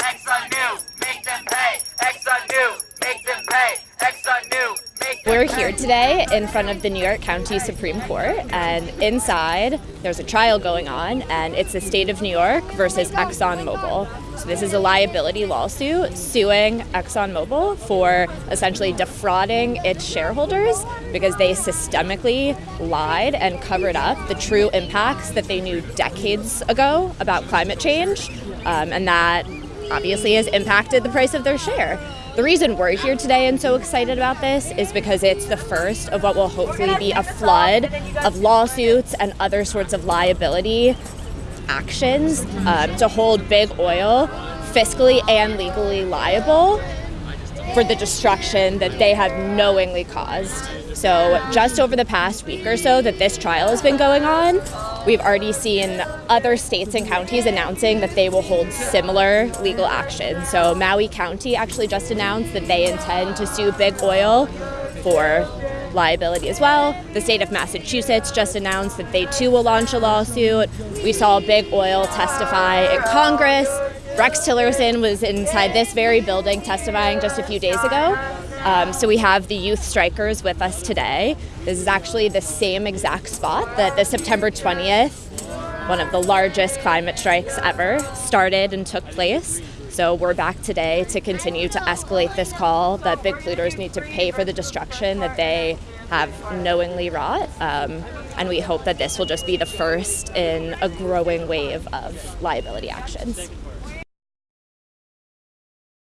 Exxon knew, make them pay. Exxon knew, make them pay. Exxon knew, make them We're here today in front of the New York County Supreme Court, and inside there's a trial going on, and it's the state of New York versus ExxonMobil. So, this is a liability lawsuit suing ExxonMobil for essentially defrauding its shareholders because they systemically lied and covered up the true impacts that they knew decades ago about climate change, um, and that obviously has impacted the price of their share. The reason we're here today and so excited about this is because it's the first of what will hopefully be a flood of lawsuits and other sorts of liability actions um, to hold big oil fiscally and legally liable for the destruction that they have knowingly caused. So, just over the past week or so that this trial has been going on, we've already seen other states and counties announcing that they will hold similar legal action. So, Maui County actually just announced that they intend to sue Big Oil for liability as well. The state of Massachusetts just announced that they too will launch a lawsuit. We saw Big Oil testify in Congress. Rex Tillerson was inside this very building testifying just a few days ago. Um, so we have the youth strikers with us today. This is actually the same exact spot that the September 20th, one of the largest climate strikes ever, started and took place. So we're back today to continue to escalate this call that big polluters need to pay for the destruction that they have knowingly wrought. Um, and we hope that this will just be the first in a growing wave of liability actions.